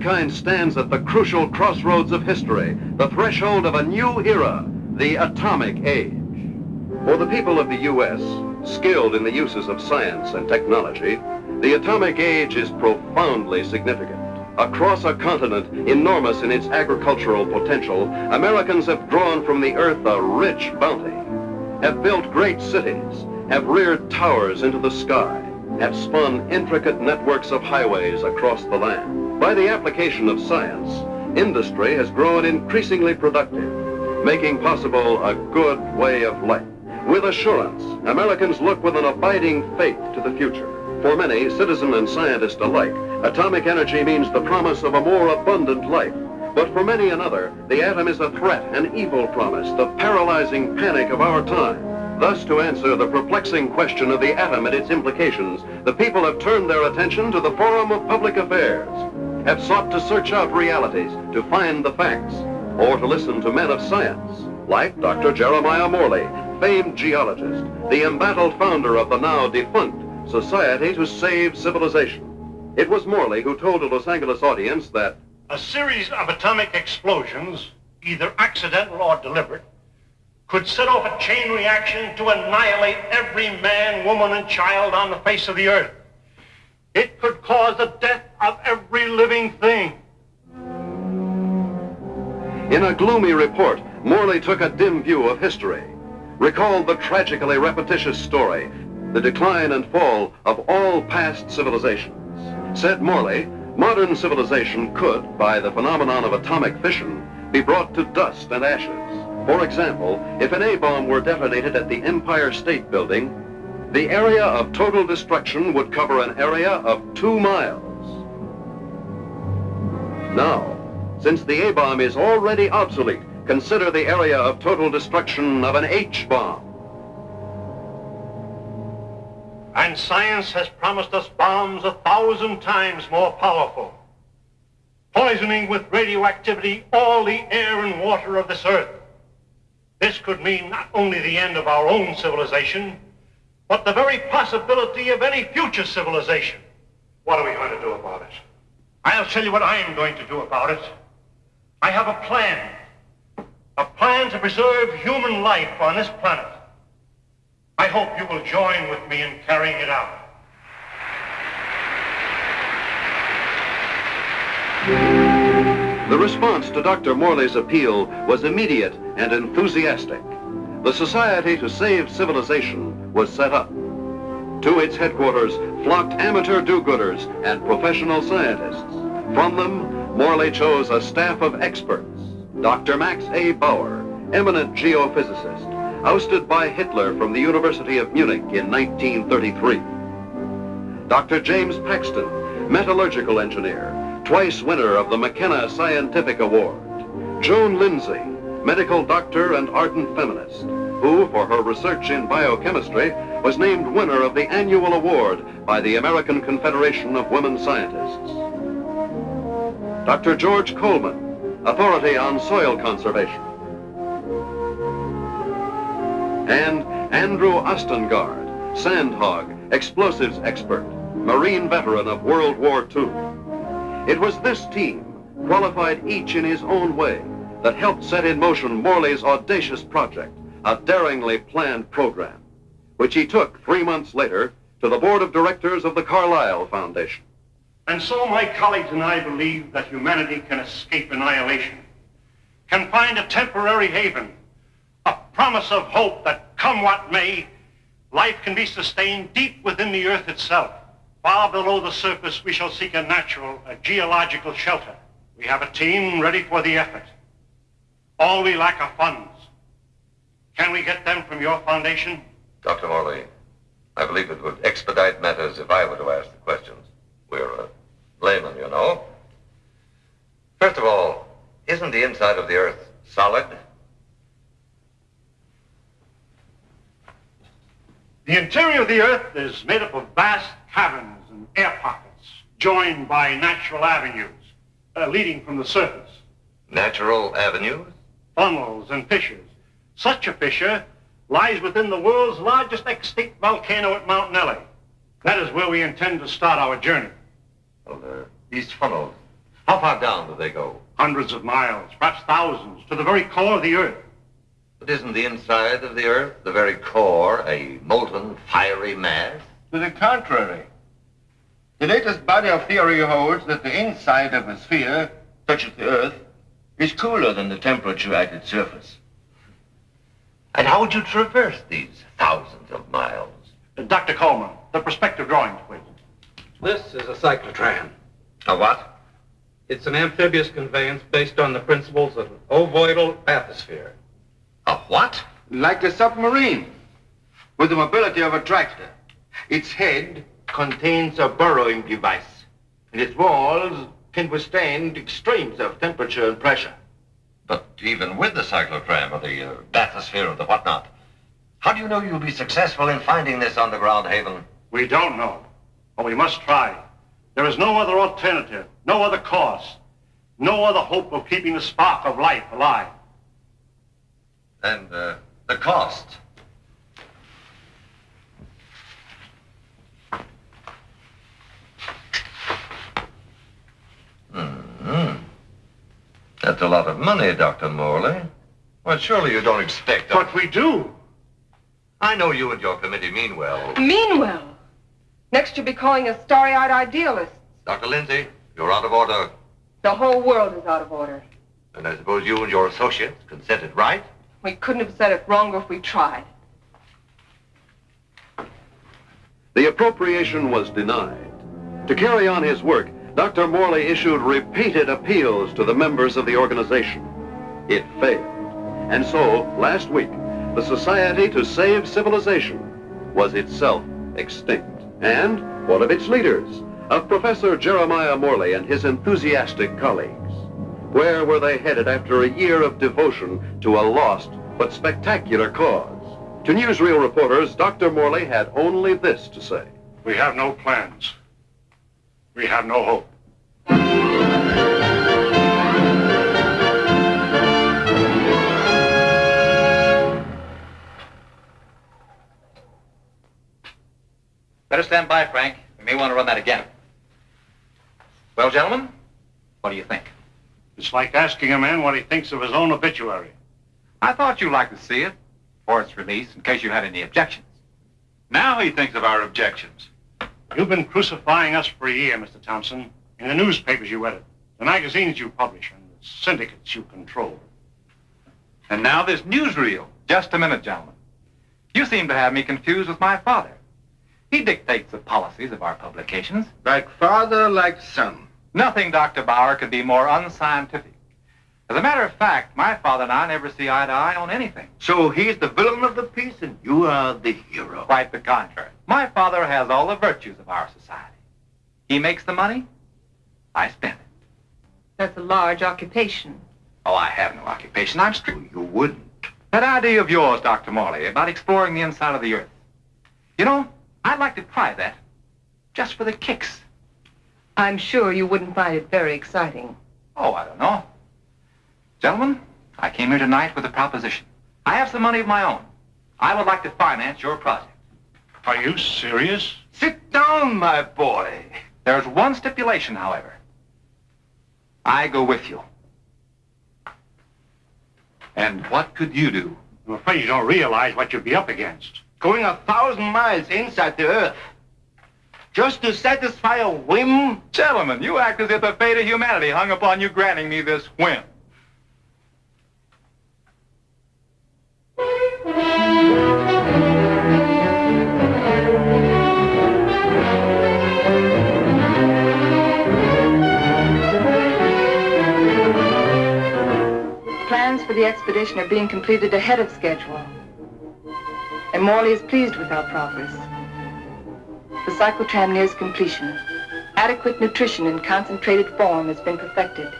Mankind stands at the crucial crossroads of history, the threshold of a new era, the atomic age. For the people of the U.S., skilled in the uses of science and technology, the atomic age is profoundly significant. Across a continent enormous in its agricultural potential, Americans have drawn from the earth a rich bounty, have built great cities, have reared towers into the sky, have spun intricate networks of highways across the land. By the application of science, industry has grown increasingly productive, making possible a good way of life. With assurance, Americans look with an abiding faith to the future. For many, citizen and scientist alike, atomic energy means the promise of a more abundant life. But for many another, the atom is a threat, an evil promise, the paralyzing panic of our time. Thus, to answer the perplexing question of the atom and its implications, the people have turned their attention to the forum of public affairs, have sought to search out realities, to find the facts, or to listen to men of science, like Dr. Jeremiah Morley, famed geologist, the embattled founder of the now defunct Society to Save Civilization. It was Morley who told a Los Angeles audience that a series of atomic explosions, either accidental or deliberate, could set off a chain reaction to annihilate every man, woman, and child on the face of the earth. It could cause the death of every living thing. In a gloomy report, Morley took a dim view of history, recalled the tragically repetitious story the decline and fall of all past civilizations. Said Morley, modern civilization could, by the phenomenon of atomic fission, be brought to dust and ashes. For example, if an A-bomb were detonated at the Empire State Building, the area of total destruction would cover an area of two miles. Now, since the A-bomb is already obsolete, consider the area of total destruction of an H-bomb. And science has promised us bombs a thousand times more powerful, poisoning with radioactivity all the air and water of this earth. This could mean not only the end of our own civilization, but the very possibility of any future civilization. What are we going to do about it? I'll tell you what I am going to do about it. I have a plan. A plan to preserve human life on this planet. I hope you will join with me in carrying it out. The response to Dr. Morley's appeal was immediate and enthusiastic. The Society to Save Civilization was set up. To its headquarters flocked amateur do-gooders and professional scientists. From them, Morley chose a staff of experts. Dr. Max A. Bauer, eminent geophysicist, ousted by Hitler from the University of Munich in 1933. Dr. James Paxton, metallurgical engineer, twice winner of the McKenna Scientific Award. Joan Lindsay, medical doctor and ardent feminist, who, for her research in biochemistry, was named winner of the annual award by the American Confederation of Women Scientists. Dr. George Coleman, authority on soil conservation and Andrew Ostengard, Sandhog, explosives expert, Marine veteran of World War II. It was this team, qualified each in his own way, that helped set in motion Morley's audacious project, a daringly planned program, which he took three months later to the board of directors of the Carlyle Foundation. And so my colleagues and I believe that humanity can escape annihilation, can find a temporary haven a promise of hope that come what may, life can be sustained deep within the earth itself. Far below the surface, we shall seek a natural, a geological shelter. We have a team ready for the effort. All we lack are funds. Can we get them from your foundation? Dr. Morley, I believe it would expedite matters if I were to ask the questions. We're a layman, you know. First of all, isn't the inside of the Earth solid? The interior of the Earth is made up of vast caverns and air pockets, joined by natural avenues uh, leading from the surface. Natural avenues? Funnels and fissures. Such a fissure lies within the world's largest extinct volcano at Mount Nelly. That is where we intend to start our journey. Well, uh, these funnels, how far down do they go? Hundreds of miles, perhaps thousands, to the very core of the Earth. But isn't the inside of the Earth, the very core, a molten, fiery mass? To the contrary. The latest body of theory holds that the inside of a sphere, such as the Earth, is cooler than the temperature at its surface. And how would you traverse these thousands of miles? Uh, Dr. Coleman, the perspective drawings, please. This is a cyclotram. A what? It's an amphibious conveyance based on the principles of an ovoidal bathysphere. A what? Like a submarine, with the mobility of a tractor. Its head contains a burrowing device, and its walls can withstand extremes of temperature and pressure. But even with the cyclotram or the uh, bathysphere or the whatnot, how do you know you'll be successful in finding this underground haven? We don't know, but we must try. There is no other alternative, no other course, no other hope of keeping the spark of life alive. And uh, the cost? That's a lot of money, Dr. Morley. Well, surely you don't expect... But we do. I know you and your committee mean well. Mean well. Next you'll be calling us starry-eyed idealists. Dr. Lindsay, you're out of order. The whole world is out of order. And I suppose you and your associates consented, right? We couldn't have said it wronger if we tried. The appropriation was denied. To carry on his work, Dr. Morley issued repeated appeals to the members of the organization. It failed. And so, last week, the Society to Save Civilization was itself extinct. And one of its leaders, of Professor Jeremiah Morley and his enthusiastic colleagues. Where were they headed after a year of devotion to a lost but spectacular cause? To newsreel reporters, Dr. Morley had only this to say. We have no plans. We have no hope. Better stand by, Frank. We may want to run that again. Well, gentlemen, what do you think? It's like asking a man what he thinks of his own obituary. I thought you'd like to see it for its release in case you had any objections. Now he thinks of our objections. You've been crucifying us for a year, Mr. Thompson, in the newspapers you edit, the magazines you publish, and the syndicates you control. And now this newsreel. Just a minute, gentlemen. You seem to have me confused with my father. He dictates the policies of our publications. Like father, like son. Nothing, Dr. Bauer, could be more unscientific. As a matter of fact, my father and I never see eye to eye on anything. So he's the villain of the piece and you are the hero. Quite the contrary. My father has all the virtues of our society. He makes the money, I spend it. That's a large occupation. Oh, I have no occupation. I'm strict. You wouldn't. That idea of yours, Dr. Morley, about exploring the inside of the earth. You know, I'd like to try that. Just for the kicks. I'm sure you wouldn't find it very exciting. Oh, I don't know. Gentlemen, I came here tonight with a proposition. I have some money of my own. I would like to finance your project. Are you serious? Sit down, my boy. There's one stipulation, however. I go with you. And what could you do? I'm afraid you don't realize what you'd be up against. Going a thousand miles inside the earth. Just to satisfy a whim? Gentlemen, you act as if the fate of humanity hung upon you granting me this whim. Plans for the expedition are being completed ahead of schedule. And Morley is pleased with our progress. The cyclotram nears completion. Adequate nutrition in concentrated form has been perfected.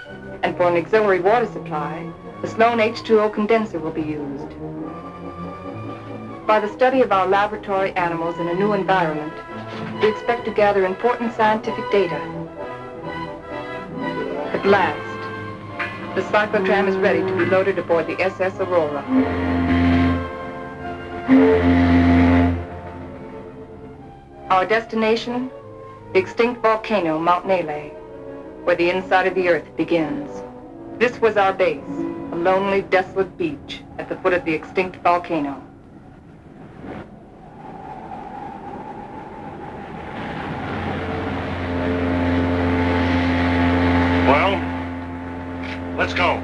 And for an auxiliary water supply, the Sloan H2O condenser will be used. By the study of our laboratory animals in a new environment, we expect to gather important scientific data. At last, the cyclotram is ready to be loaded aboard the SS Aurora. Our destination, the extinct volcano, Mount Nele, where the inside of the earth begins. This was our base, a lonely, desolate beach at the foot of the extinct volcano. Well, let's go.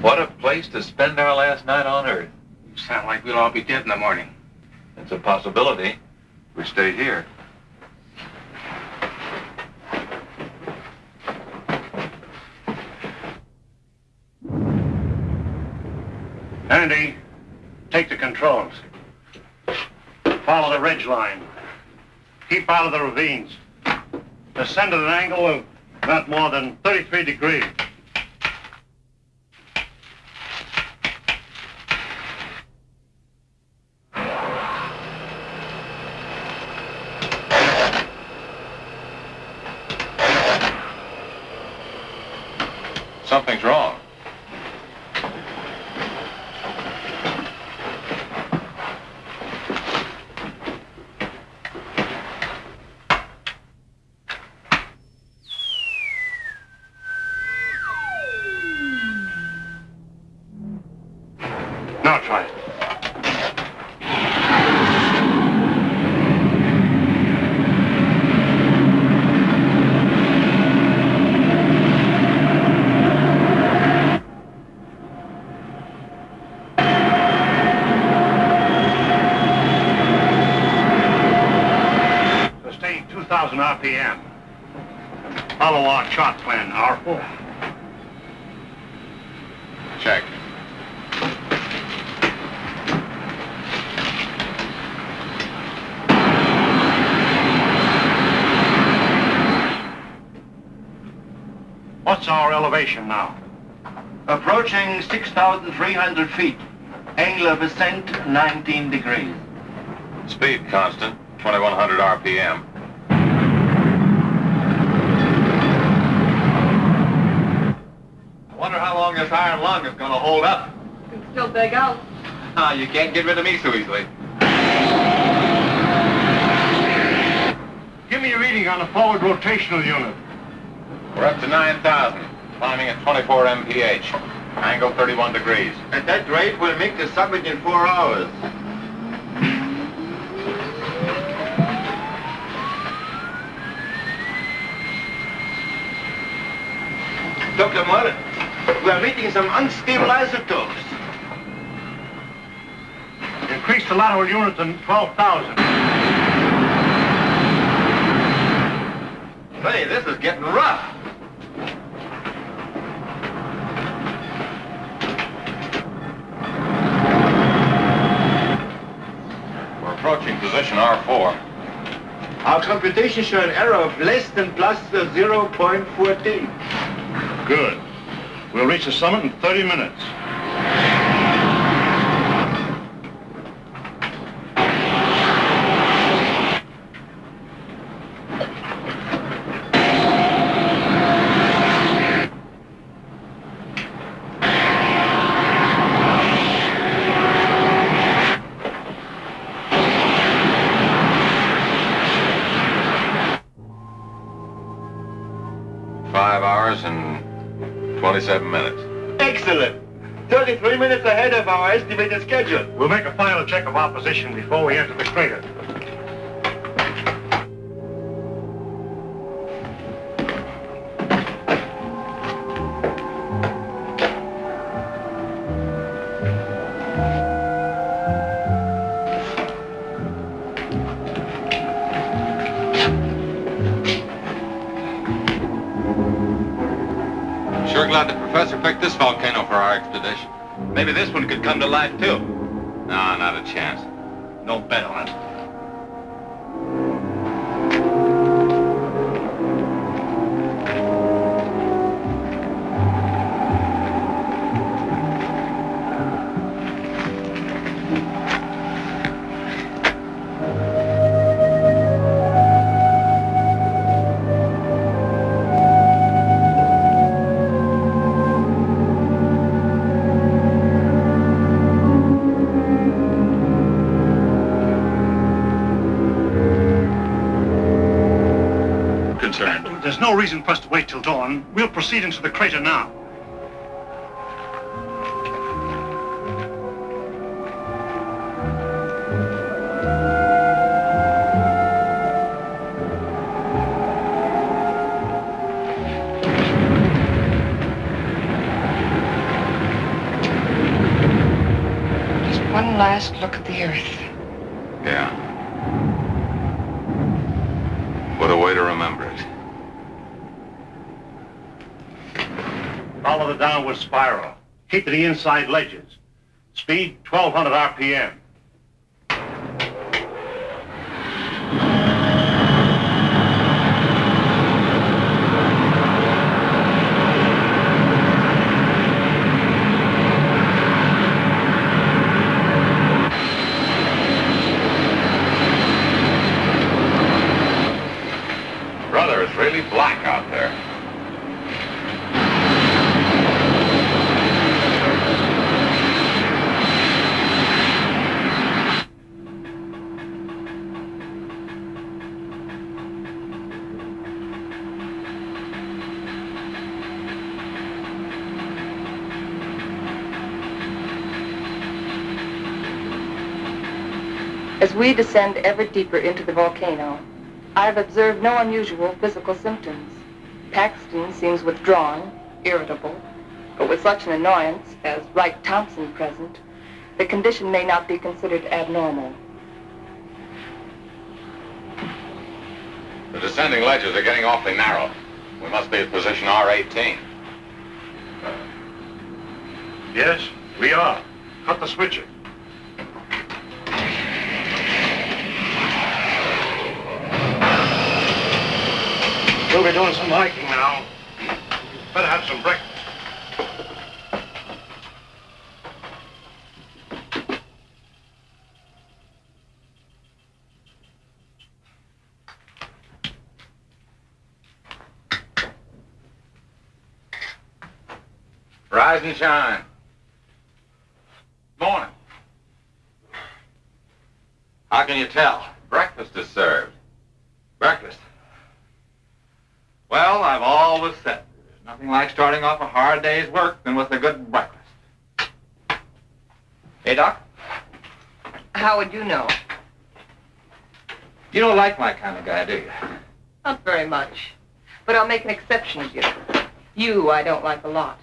What a place to spend our last night on Earth. You sound like we'll all be dead in the morning. It's a possibility. We stay here. Andy, take the controls. Follow the ridge line. Keep out of the ravines. Descend at an angle of not more than 33 degrees. Something's wrong. Now try it. Sustain 2,000 RPM. Follow our chart plan, R4. Check. What's our elevation now? Approaching 6,300 feet. Angle of ascent, 19 degrees. Speed constant, 2100 RPM. I wonder how long this iron lung is going to hold up. Can still beg out. Ah, you can't get rid of me so easily. Give me a reading on the forward rotational unit. We're up to 9,000, climbing at 24 mph. Angle 31 degrees. At that rate, we'll make the summit in four hours. Dr. Mullen, we are meeting some unstable isotopes. Increase the lateral unit to 12,000. Say, this is getting rough. We're approaching position R4. Our computations show an error of less than plus uh, 0.14. Good. We'll reach the summit in 30 minutes. Hours and 27 minutes. Excellent. 33 minutes ahead of our estimated schedule. We'll make a final check of our position before we enter the crater. Maybe this one could come to life, too. No, not a chance. No bet on it. We'll proceed into the crater now. Last look at the earth. Yeah. What a way to remember it. Follow the downward to the inside ledges. Speed 1200 RPM. Brother, it's really black out there. As we descend ever deeper into the volcano, I have observed no unusual physical symptoms. Paxton seems withdrawn, irritable, but with such an annoyance as Wright Thompson present, the condition may not be considered abnormal. The descending ledges are getting awfully narrow. We must be at position R18. Yes, we are. Cut the switcher. We'll be doing some hiking now. Better have some breakfast. Rise and shine. Morning. How can you tell? Breakfast is served. Breakfast. Well, I've always said there's nothing like starting off a hard day's work than with a good breakfast. Hey, Doc, How would you know? you don't like my kind of guy, do you? Not very much. But I'll make an exception of you. You I don't like a lot.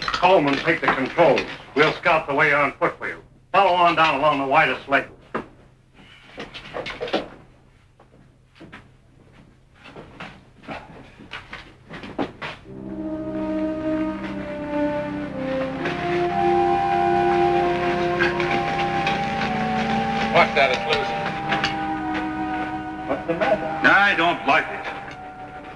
Coleman, take the controls. We'll scout the way on foot for you. Follow on down along the widest leg. What's that? It's loose. What's the matter? I don't like it.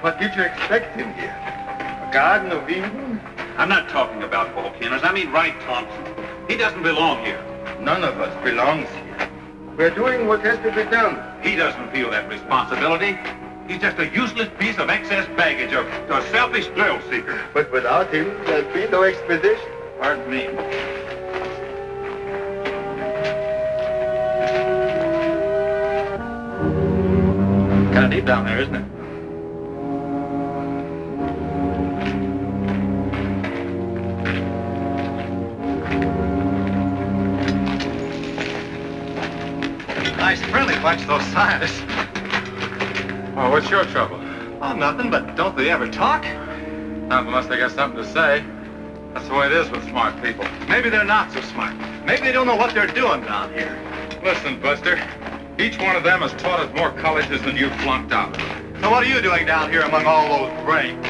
What did you expect in here? A Garden of Eden? I'm not talking about volcanoes. I mean Wright Thompson. He doesn't belong here. None of us belongs here. We're doing what has to be done. He doesn't feel that responsibility. He's just a useless piece of excess baggage, a, a selfish thrill seeker. But without him, there'll be no expedition. Pardon me. Of deep down there, isn't it? Nice friendly bunch, those scientists. Oh, what's your trouble? Oh, nothing, but don't they ever talk? Not unless they got something to say. That's the way it is with smart people. Maybe they're not so smart. Maybe they don't know what they're doing down here. Listen, Buster. Each one of them has taught us more colleges than you flunked out. So what are you doing down here among all those brains?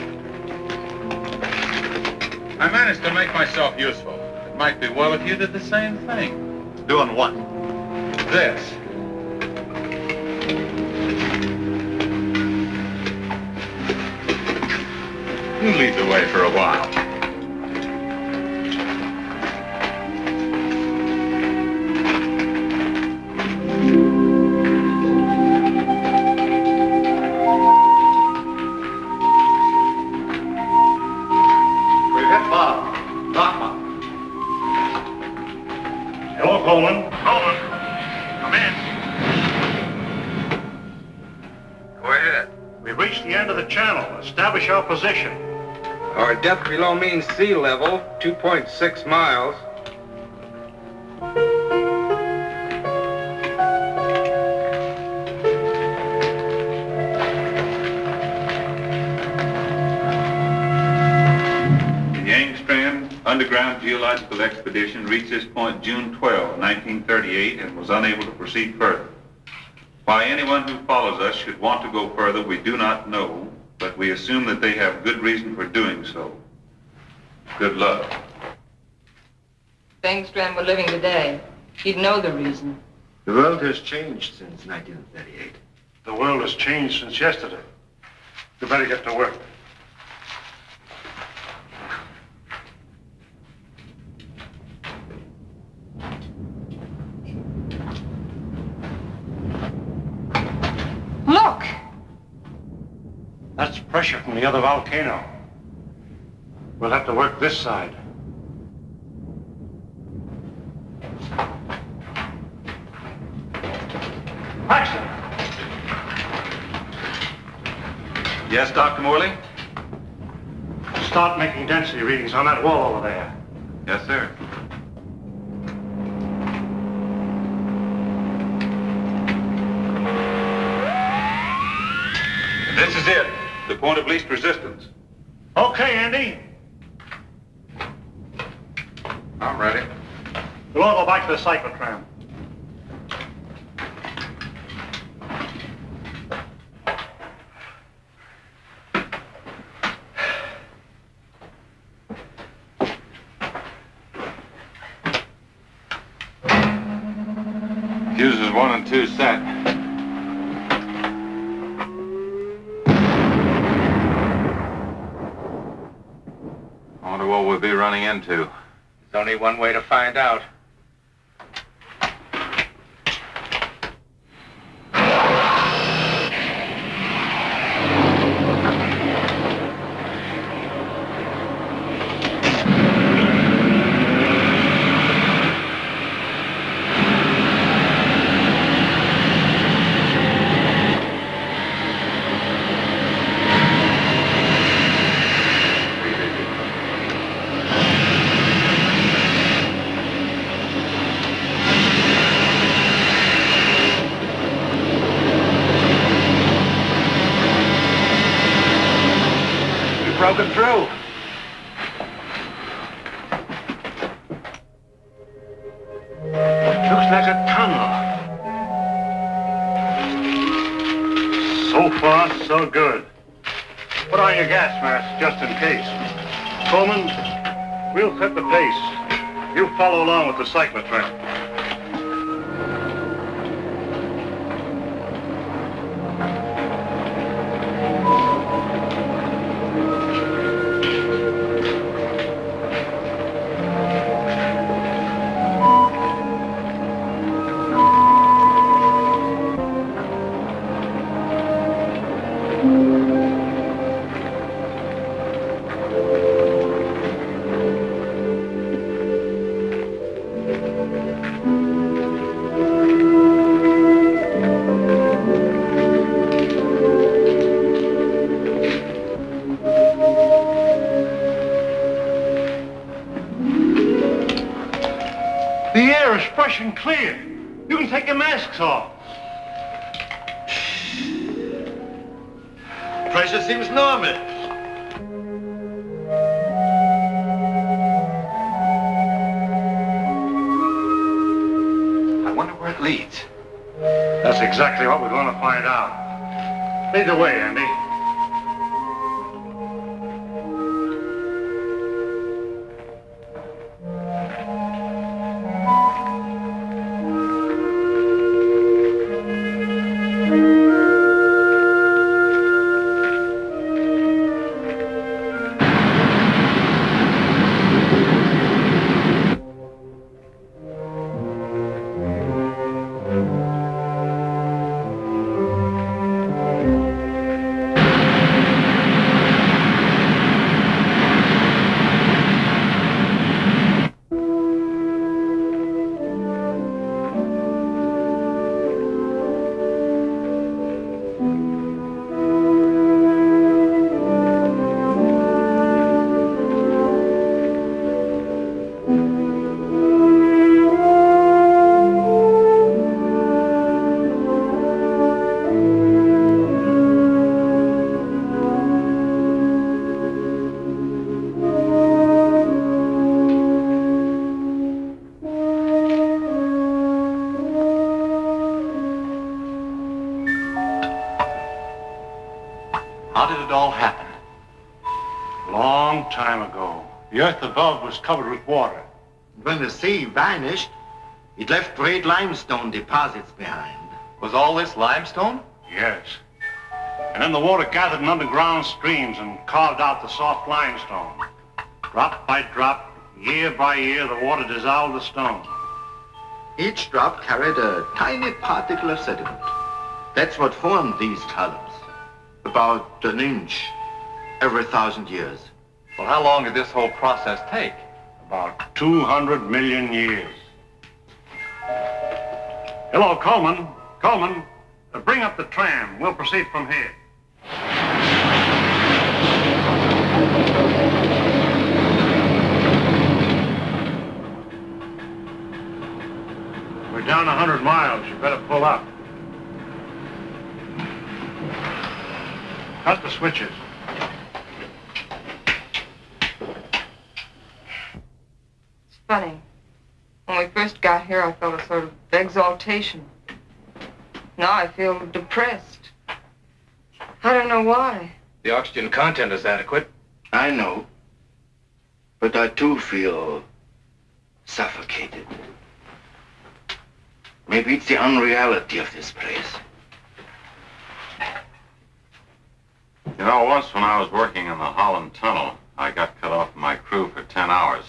I managed to make myself useful. It might be well if you did the same thing. Doing what? This. You lead the way for a while. Depth below mean sea level, 2.6 miles. The Engstrand Underground Geological Expedition reached this point June 12, 1938, and was unable to proceed further. Why anyone who follows us should want to go further, we do not know, but we assume that they have good reason for doing so. Good luck. If Engstrand were living today, he'd know the reason. The world has changed since 1938. The world has changed since yesterday. You better get to work. Look! That's pressure from the other volcano. We'll have to work this side. Paxton! Yes, Dr. Morley? Start making density readings on that wall over there. Yes, sir. This is it. Point of least resistance. Okay, Andy. I'm ready. We'll all go back to the cyclotram. Fuses one and two set. I wonder what we'll be running into. There's only one way to find out. So good. Put on your gas mask just in case. Coleman, we'll set the pace. You follow along with the cyclotram. Lead the way, The earth above was covered with water. and When the sea vanished, it left great limestone deposits behind. Was all this limestone? Yes. And then the water gathered in underground streams and carved out the soft limestone. Drop by drop, year by year, the water dissolved the stone. Each drop carried a tiny particle of sediment. That's what formed these columns. About an inch every thousand years. Well, how long did this whole process take? About 200 million years. Hello, Coleman. Coleman, uh, bring up the tram. We'll proceed from here. We're down 100 miles. You better pull up. Cut the switches. Funny. When we first got here, I felt a sort of exaltation. Now I feel depressed. I don't know why. The oxygen content is adequate. I know. But I too feel suffocated. Maybe it's the unreality of this place. You know, once when I was working in the Holland Tunnel, I got cut off from my crew for 10 hours.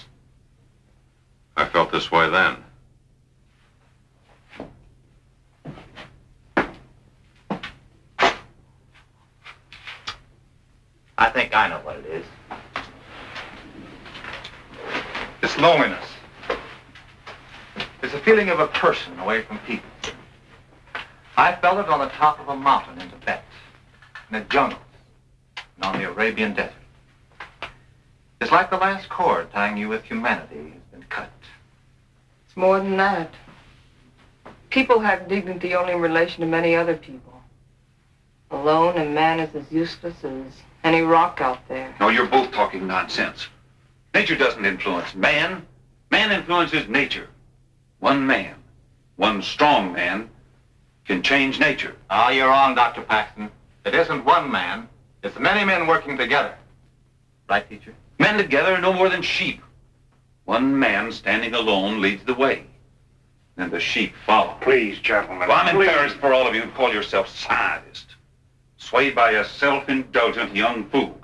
I felt this way then. I think I know what it is. It's loneliness. It's a feeling of a person away from people. I felt it on the top of a mountain in Tibet, in the jungles, and on the Arabian desert. It's like the last cord tying you with humanity has been cut. It's more than that. People have dignity only in relation to many other people. Alone, a man is as useless as any rock out there. No, you're both talking nonsense. Nature doesn't influence man. Man influences nature. One man, one strong man, can change nature. Ah, you're wrong, Dr. Paxton. It isn't one man. It's many men working together. Right, teacher? Men together are no more than sheep. One man standing alone leads the way. And the sheep follow. Please, gentlemen. Well, I'm please. embarrassed for all of you who call yourself scientists. Swayed by a self-indulgent young fool.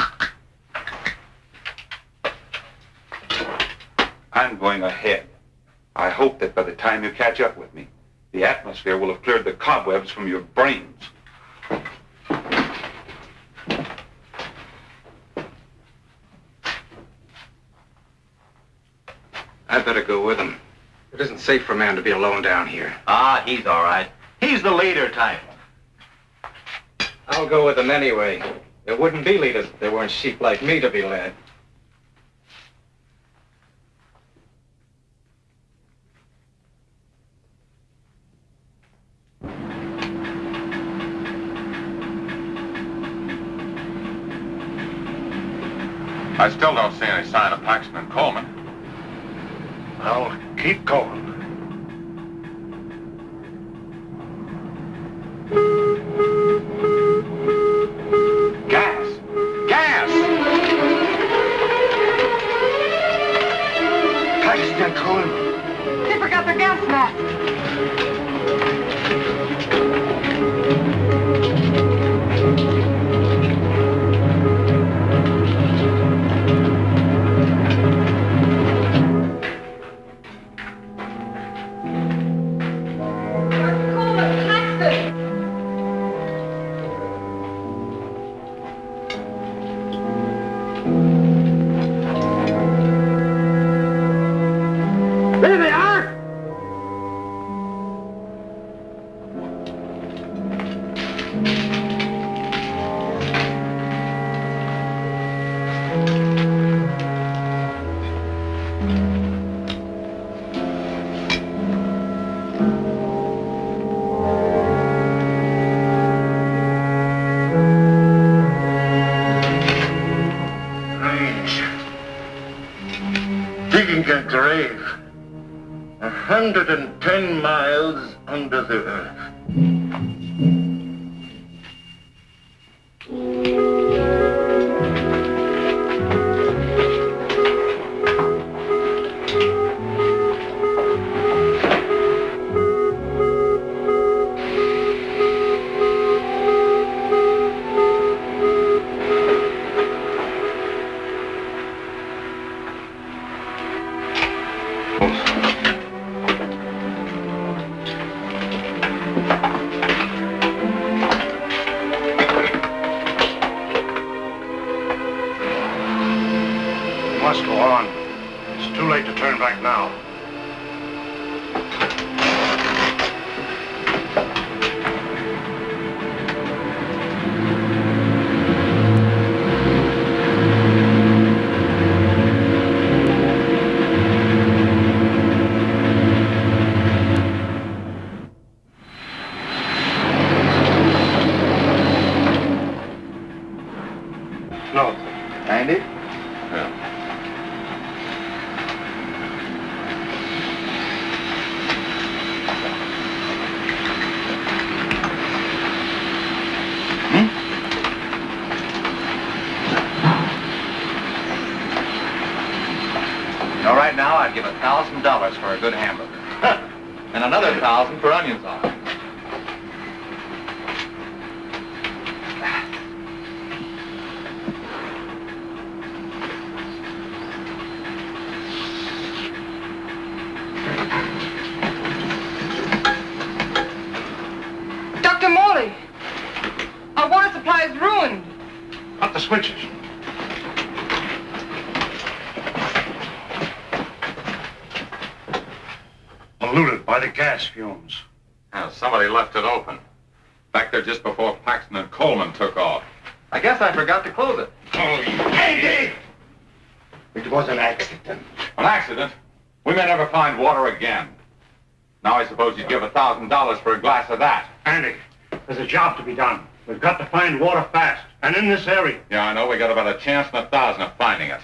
I'm going ahead. I hope that by the time you catch up with me, the atmosphere will have cleared the cobwebs from your brains. I'd better go with him. It isn't safe for a man to be alone down here. Ah, he's all right. He's the leader type. I'll go with him anyway. There wouldn't be leaders if there weren't sheep like me to be led. I still don't see any sign of Paxton and Coleman. Well, keep going. Gas! Gas! They forgot their gas mask. 110 miles under the earth. Good hamburger. and another thousand for onions on it. Dr. Morley, our water supply is ruined. Cut the switches. Polluted by the gas fumes. Yeah, somebody left it open. Back there just before Paxton and Coleman took off. I guess I forgot to close it. Oh, Andy! It was an accident. An accident? We may never find water again. Now I suppose you'd give a thousand dollars for a glass of that. Andy, there's a job to be done. We've got to find water fast, and in this area. Yeah, I know. We got about a chance in a thousand of finding it.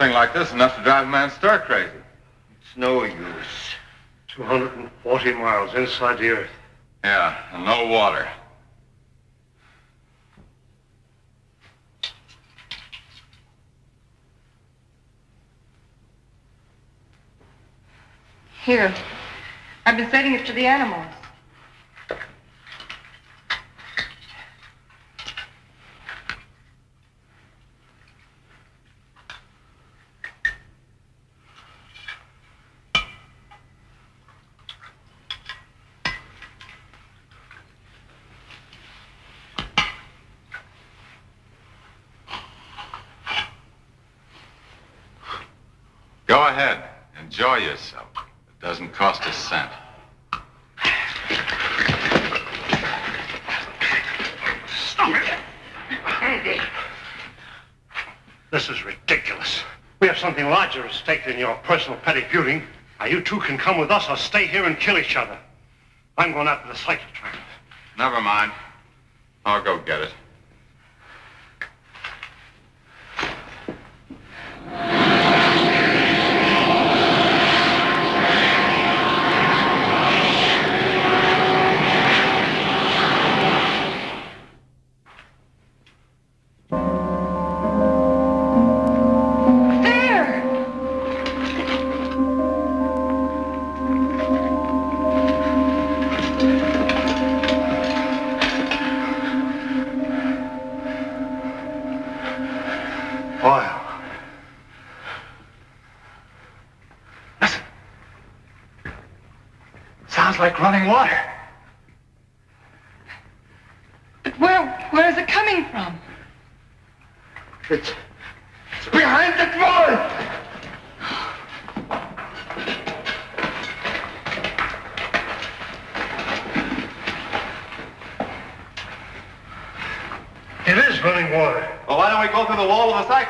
Thing like this enough to drive a man stir crazy. It's no use. 240 miles inside the earth. Yeah, and no water. Here. I've been sending it to the animals. Go ahead. Enjoy yourself. It doesn't cost a cent. Stop it! Andy! This is ridiculous. We have something larger at stake than your personal petty feuding. Now, you two can come with us or stay here and kill each other. I'm going after the cyclotram. Never mind. I'll go get it.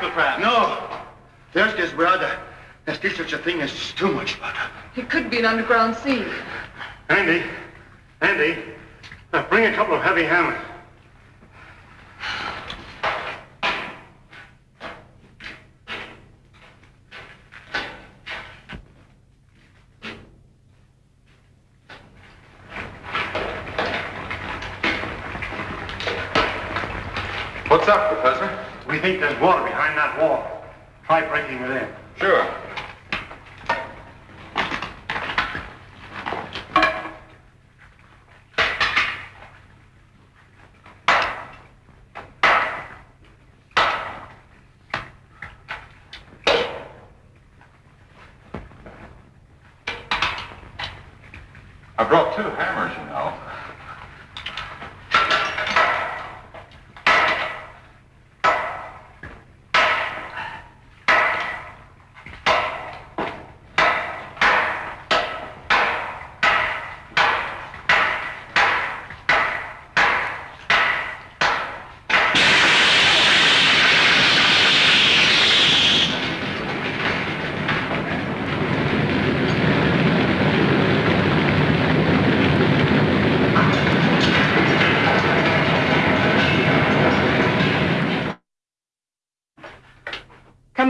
Wall of? No! There's desperada. There's still such a thing as too much water. It could be an underground sea. Andy, Andy, now bring a couple of heavy hammers. What's up, Professor? We think there's water behind that wall. Try breaking it in. Sure. I brought two hammers, you know.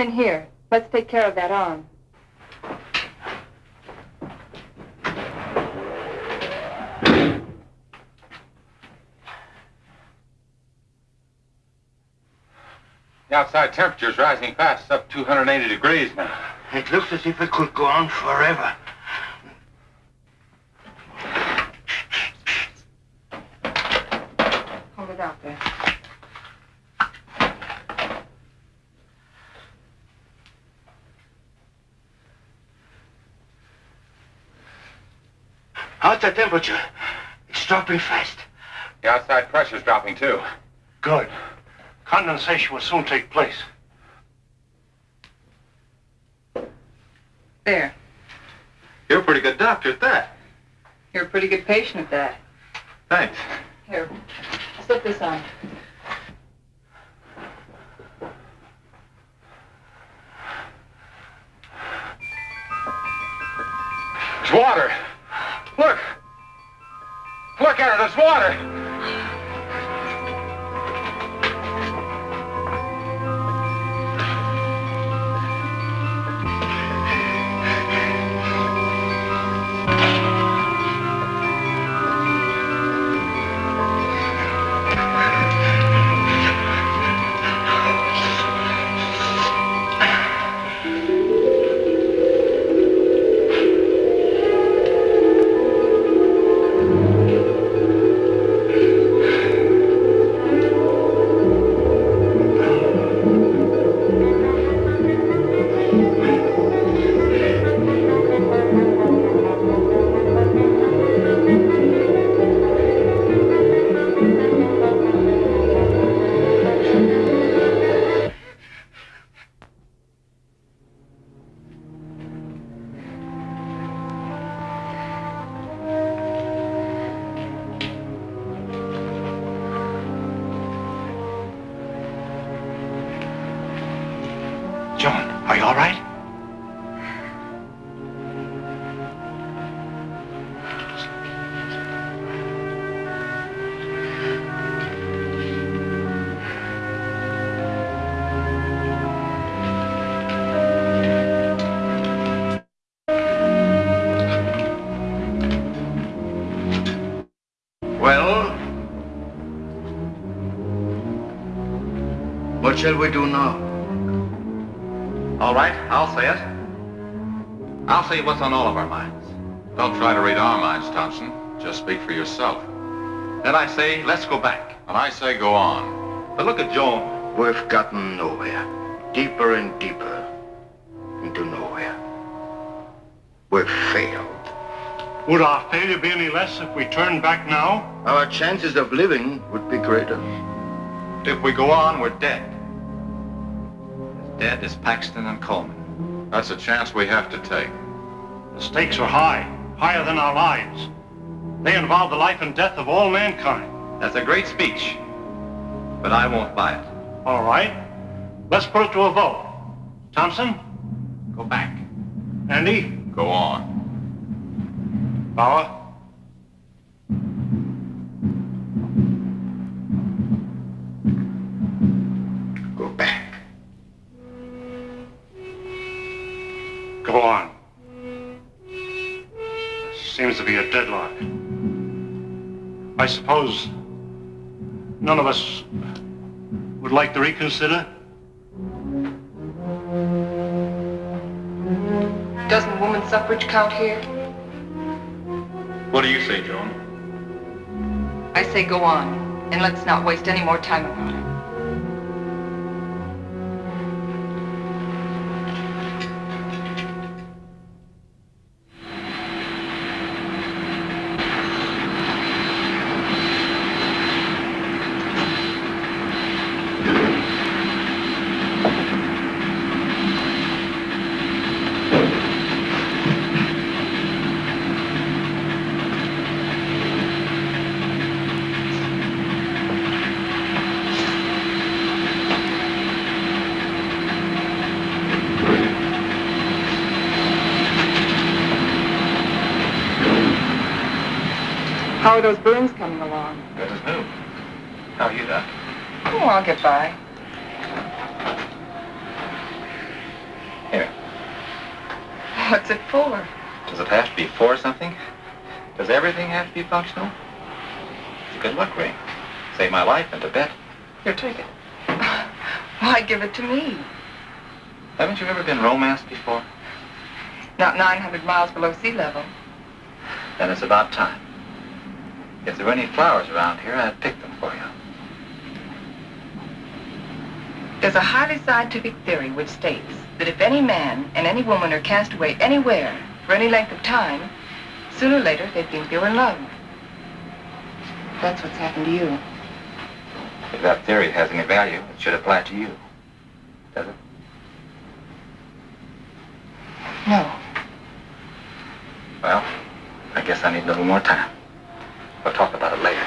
Come in here. Let's take care of that arm. The outside temperature's rising fast. It's up 280 degrees now. It looks as if it could go on forever. Hold it out there. How's the temperature? It's dropping fast. The outside pressure's dropping, too. Good. Condensation will soon take place. There. You're a pretty good doctor at that. You're a pretty good patient at that. Thanks. Here, slip this on. It's water. Look. Look at it. There's water. Shall we do now? All right, I'll say it. I'll say what's on all of our minds. Don't try to read our minds, Thompson. Just speak for yourself. Then I say, let's go back. And I say go on. But look at Joan. We've gotten nowhere. Deeper and deeper into nowhere. We've failed. Would our failure be any less if we turned back now? Our chances of living would be greater. If we go on, we're dead. As dead as Paxton and Coleman. That's a chance we have to take. The stakes are high, higher than our lives. They involve the life and death of all mankind. That's a great speech. But I won't buy it. All right. Let's put it to a vote. Thompson? Go back. Andy? Go on. Bauer? I suppose none of us would like to reconsider? Doesn't woman suffrage count here? What do you say, Joan? I say go on, and let's not waste any more time about it. Those burns coming along? Good as new. How are you, Doc? Oh, I'll get by. Here. What's it for? Does it have to be for something? Does everything have to be functional? It's a good luck ring. Saved my life in Tibet. Here, take it. Why give it to me? Haven't you ever been romanced before? Not 900 miles below sea level. Then it's about time. If there were any flowers around here, I'd pick them for you. There's a highly scientific theory which states that if any man and any woman are cast away anywhere for any length of time, sooner or later they think they were in love. That's what's happened to you. If that theory has any value, it should apply to you. Does it? No. Well, I guess I need a little more time. We'll talk about it later.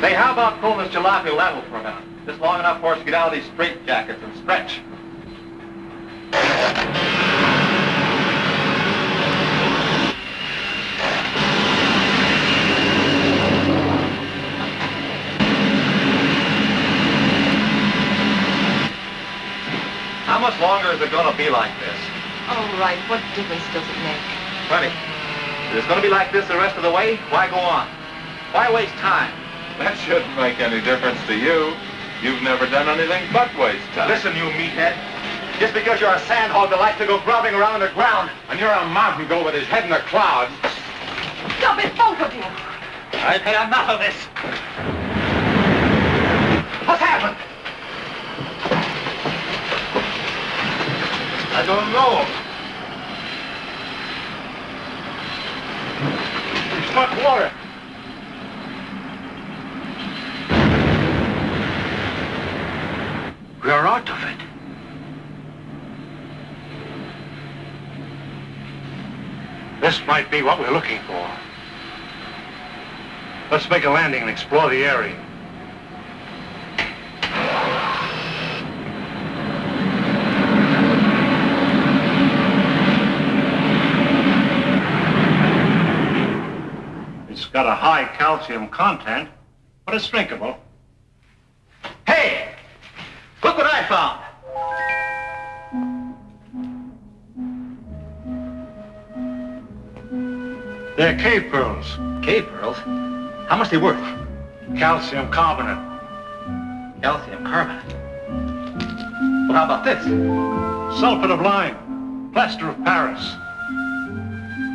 Say, how this jalopy level for a minute? Just long enough for us to get out of these straitjackets and stretch. How much longer is it going to be like this? All right, what difference does it make? Plenty. If it's going to be like this the rest of the way, why go on? Why waste time? That shouldn't make any difference to you. You've never done anything but waste time. Listen, you meathead. Just because you're a sandhog that likes to go grubbing around in the ground. And you're a mountain goat with his head in the clouds. Stop it, both of you! I've had enough of this. What's happened? I don't know. It's not water. We are out of it. This might be what we're looking for. Let's make a landing and explore the area. It's got a high calcium content, but it's drinkable. Look what I found! They're cave pearls. Cave pearls? How much they worth? Calcium carbonate. Calcium carbonate. Well, how about this? Sulfate of lime. Plaster of Paris.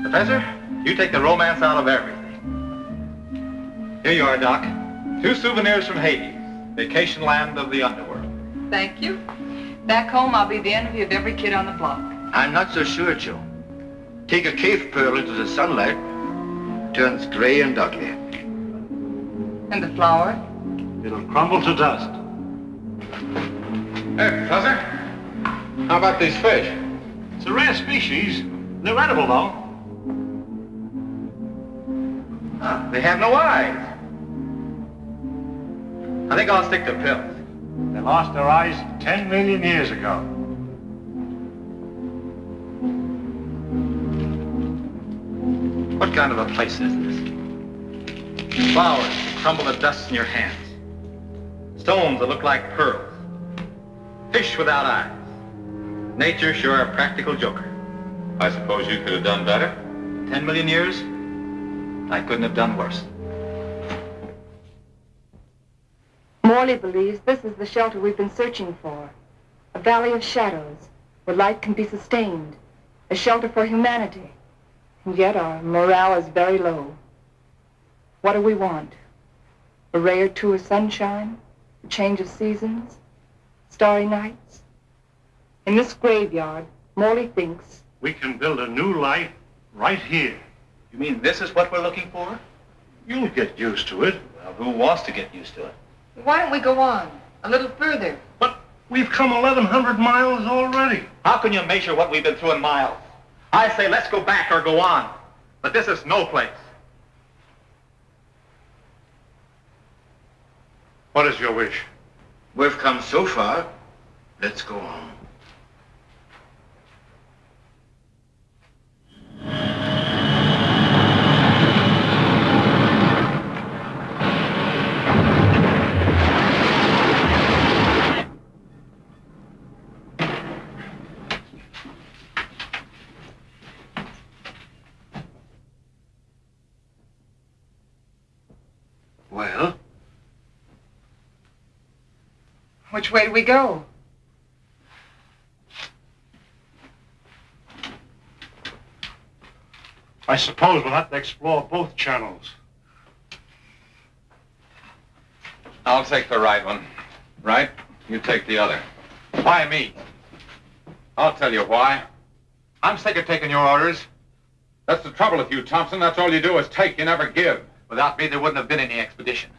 Professor, you take the romance out of everything. Here you are, Doc. Two souvenirs from Hades, vacation land of the underworld. Thank you. Back home, I'll be the envy of every kid on the block. I'm not so sure, Joe. Take a cave pearl into the sunlight, turns gray and ugly. And the flower? It'll crumble to dust. Hey, Professor. How about these fish? It's a rare species. They're edible, though. Huh, they have no eyes. I think I'll stick to pills. They lost their eyes 10 million years ago. What kind of a place is this? Flowers crumble to dust in your hands. Stones that look like pearls. Fish without eyes. Nature sure a practical joker. I suppose you could have done better? Ten million years? I couldn't have done worse. Morley believes this is the shelter we've been searching for. A valley of shadows, where life can be sustained. A shelter for humanity. And yet our morale is very low. What do we want? A ray or two of sunshine? A change of seasons? Starry nights? In this graveyard, Morley thinks We can build a new life right here. You mean this is what we're looking for? You'll get used to it. Well, who wants to get used to it? Why don't we go on? A little further. But we've come 1,100 miles already. How can you measure what we've been through in miles? I say let's go back or go on. But this is no place. What is your wish? We've come so far, let's go on. Well, Which way do we go? I suppose we'll have to explore both channels. I'll take the right one. Right? You take the other. Why me? I'll tell you why. I'm sick of taking your orders. That's the trouble with you, Thompson. That's all you do is take, you never give. Without me, there wouldn't have been any expedition.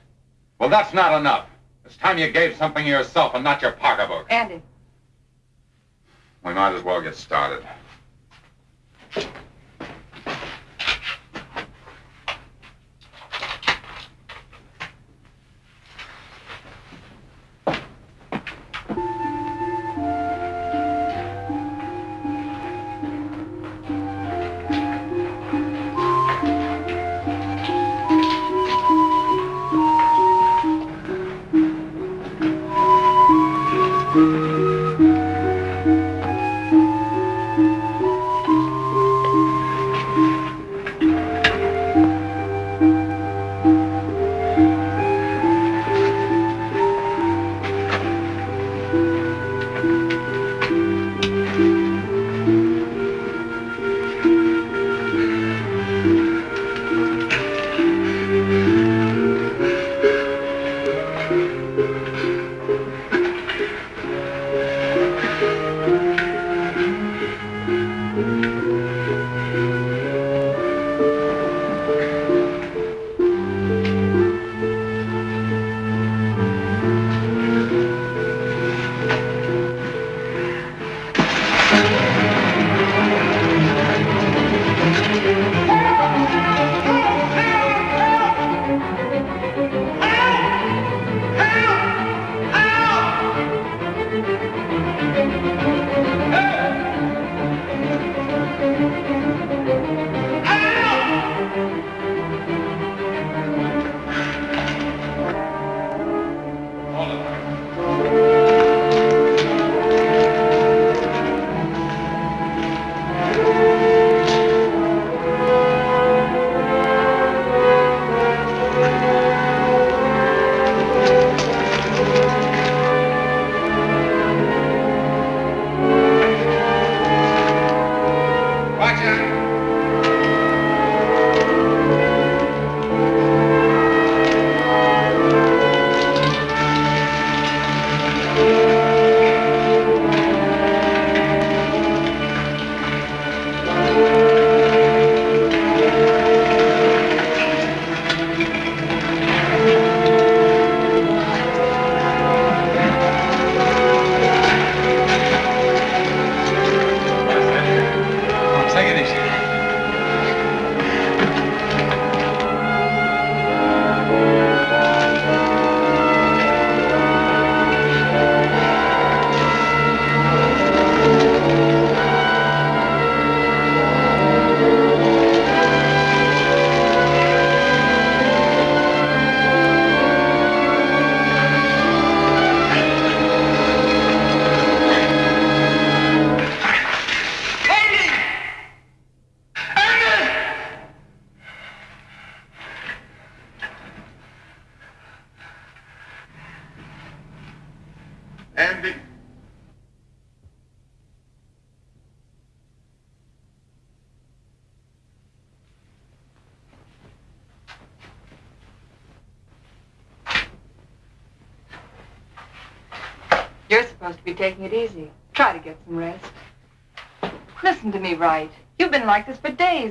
Well, that's not enough. It's time you gave something yourself and not your pocketbook. Andy. We might as well get started.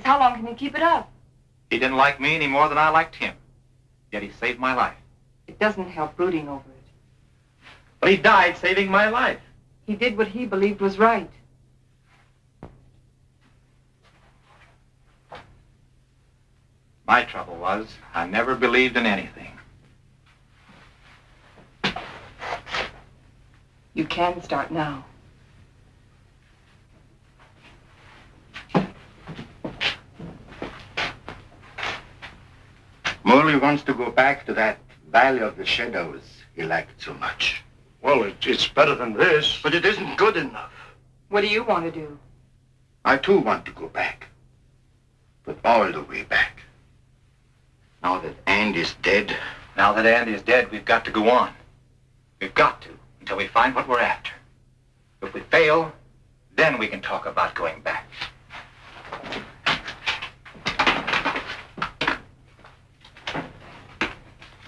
How long can you keep it up? He didn't like me any more than I liked him. Yet he saved my life. It doesn't help brooding over it. But he died saving my life. He did what he believed was right. My trouble was I never believed in anything. You can start now. Morley wants to go back to that Valley of the Shadows he liked so much. Well, it, it's better than this. But it isn't good enough. What do you want to do? I too want to go back. But all the way back. Now that Andy's dead. Now that Andy is dead, we've got to go on. We've got to, until we find what we're after. If we fail, then we can talk about going back.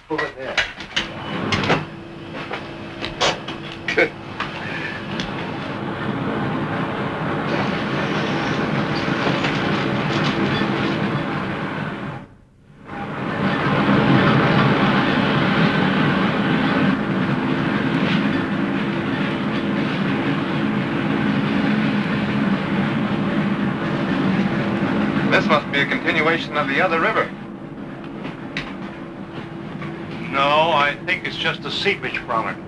This must be a continuation of the other river. No, I think it's just the seepage from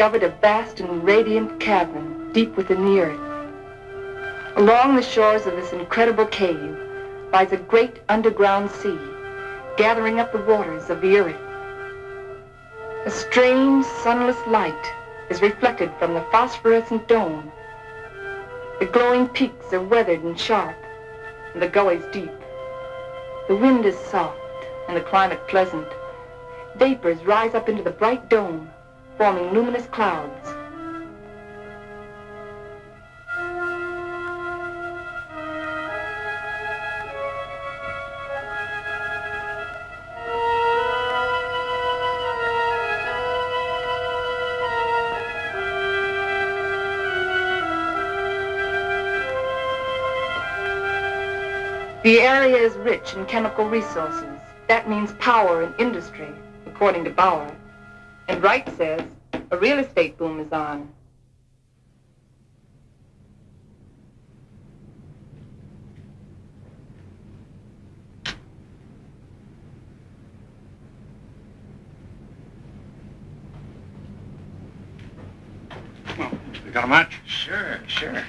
discovered a vast and radiant cavern deep within the earth. Along the shores of this incredible cave lies a great underground sea, gathering up the waters of the earth. A strange, sunless light is reflected from the phosphorescent dome. The glowing peaks are weathered and sharp, and the gullies deep. The wind is soft, and the climate pleasant. Vapors rise up into the bright dome, forming luminous clouds. The area is rich in chemical resources. That means power and industry, according to Bauer. And Wright says a real estate boom is on. Well, You got a match? Sure, sure.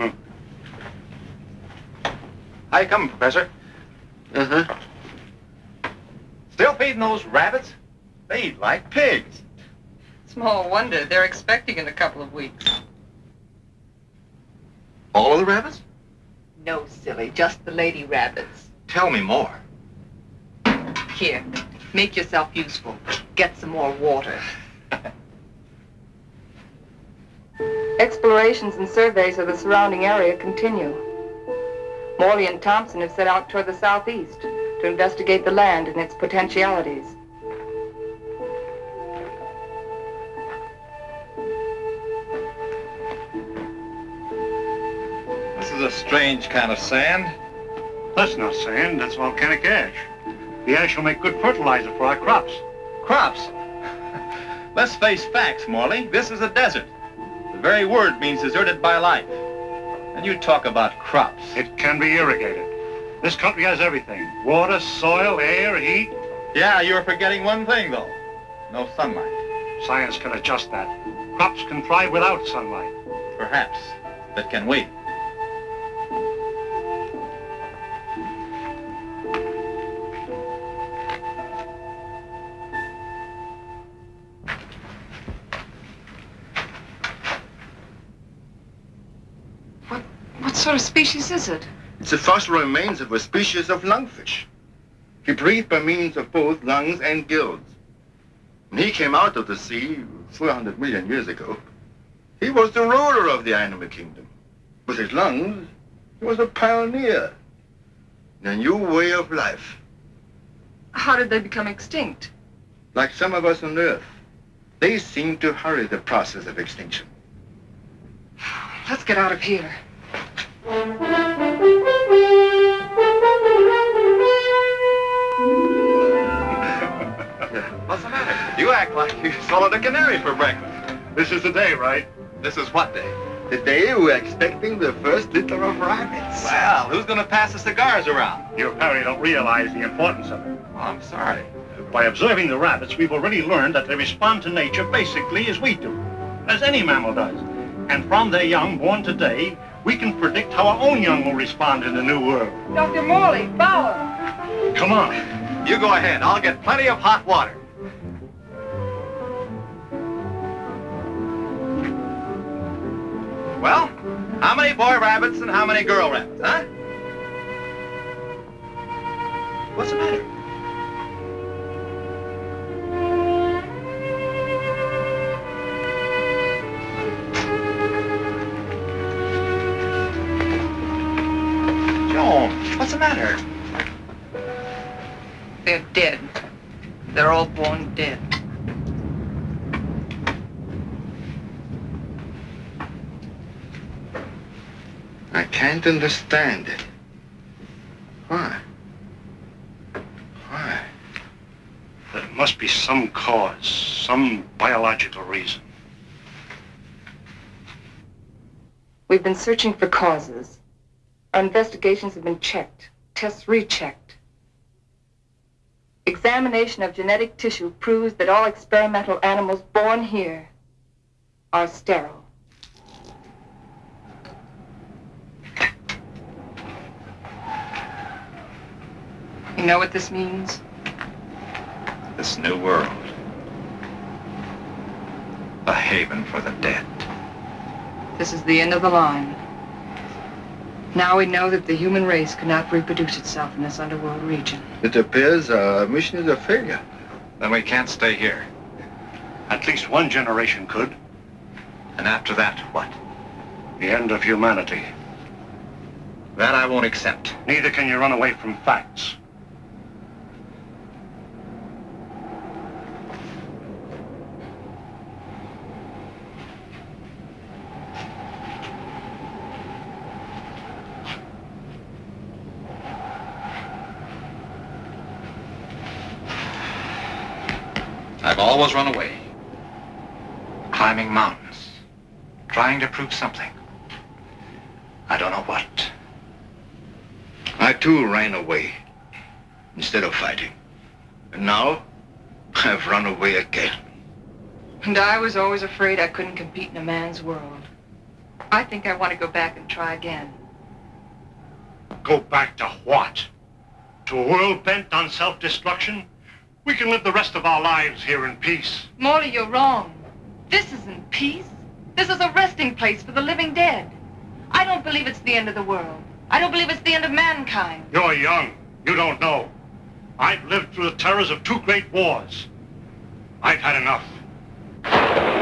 Hmm. How you coming, Professor? Uh-huh. Still feeding those rabbits? They eat like pigs. Small wonder. They're expecting in a couple of weeks. All of the rabbits? No, silly, just the lady rabbits. Tell me more. Here, make yourself useful. Get some more water. Explorations and surveys of the surrounding area continue. Morley and Thompson have set out toward the southeast to investigate the land and its potentialities. This is a strange kind of sand. That's not sand, that's volcanic ash. The ash will make good fertilizer for our crops. Crops? Let's face facts, Morley. This is a desert. The very word means deserted by life. And you talk about crops. It can be irrigated. This country has everything. Water, soil, air, heat. Yeah, you're forgetting one thing, though. No sunlight. Science can adjust that. Crops can thrive without sunlight. Perhaps. But can we? Sort of species is it? It's the fossil remains of a species of lungfish. He breathed by means of both lungs and gills. When he came out of the sea 400 million years ago, he was the ruler of the animal kingdom. With his lungs, he was a pioneer in a new way of life, How did they become extinct? like some of us on Earth. They seem to hurry the process of extinction. Let's get out of here. What's the matter? You act like you swallowed a canary for breakfast. This is the day, right? This is what day? The day we're expecting the first litter of rabbits. Well, who's going to pass the cigars around? You apparently don't realize the importance of it. Oh, I'm sorry. By observing the rabbits, we've already learned that they respond to nature basically as we do, as any mammal does. And from their young born today, we can predict how our own young will respond in the new world. Dr. Morley, Fowler. Come on. You go ahead. I'll get plenty of hot water. Well, how many boy rabbits and how many girl rabbits, huh? What's the matter? Matter? They're dead. They're all born dead. I can't understand it. Why? Why? There must be some cause, some biological reason. We've been searching for causes. Our investigations have been checked, tests rechecked. Examination of genetic tissue proves that all experimental animals born here are sterile. You know what this means? This new world. A haven for the dead. This is the end of the line. Now we know that the human race cannot reproduce itself in this underworld region. It appears our mission is a failure. Then we can't stay here. At least one generation could. And after that, what? The end of humanity. That I won't accept. Neither can you run away from facts. I've always run away. Climbing mountains. Trying to prove something. I don't know what. I too ran away instead of fighting. And now I've run away again. And I was always afraid I couldn't compete in a man's world. I think I want to go back and try again. Go back to what? To a world bent on self-destruction? We can live the rest of our lives here in peace. Morley, you're wrong. This isn't peace. This is a resting place for the living dead. I don't believe it's the end of the world. I don't believe it's the end of mankind. You're young. You don't know. I've lived through the terrors of two great wars. I've had enough.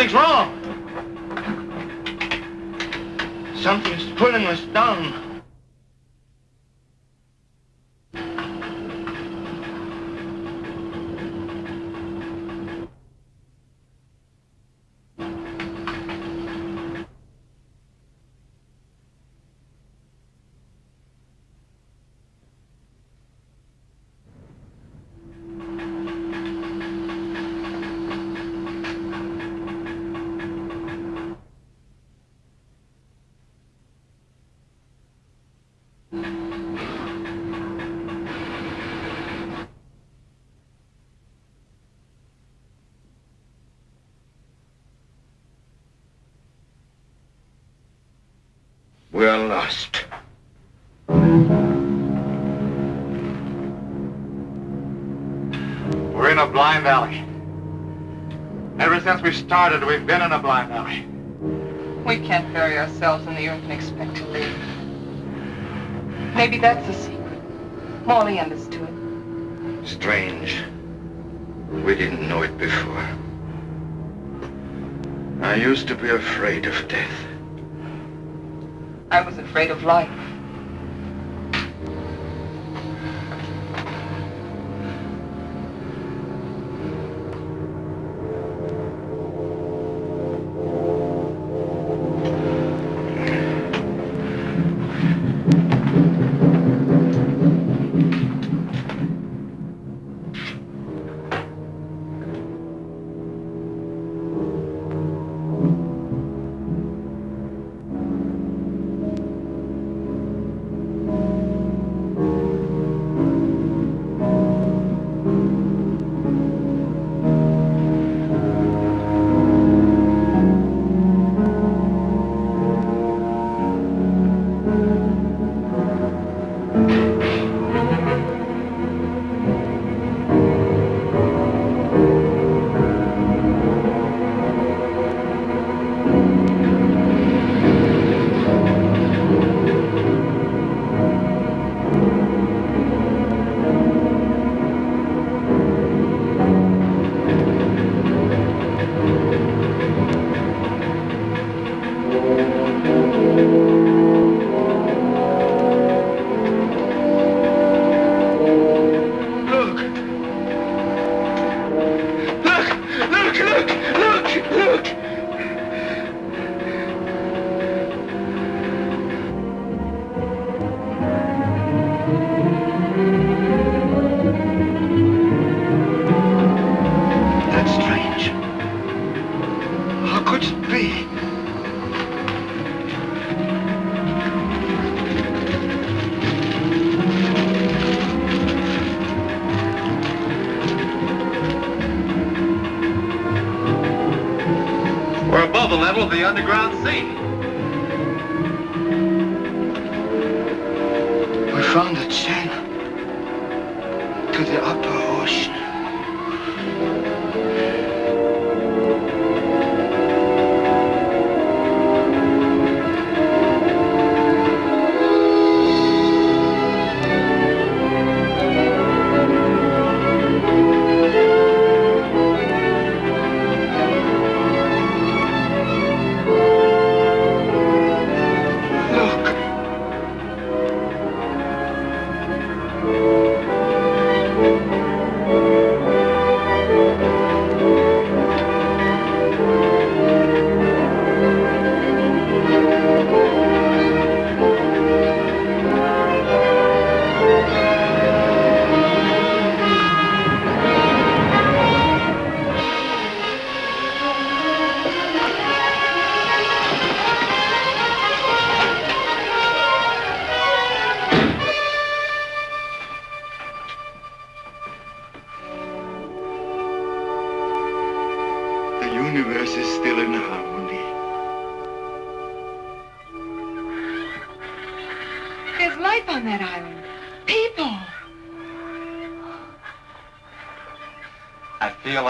Something's wrong. Something's pulling us down. Blind alley. Ever since we started, we've been in a blind alley. We can't bury ourselves in the earth unexpectedly. Maybe that's the secret. Morley understood. Strange. We didn't know it before. I used to be afraid of death. I was afraid of life.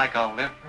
Like I'll live.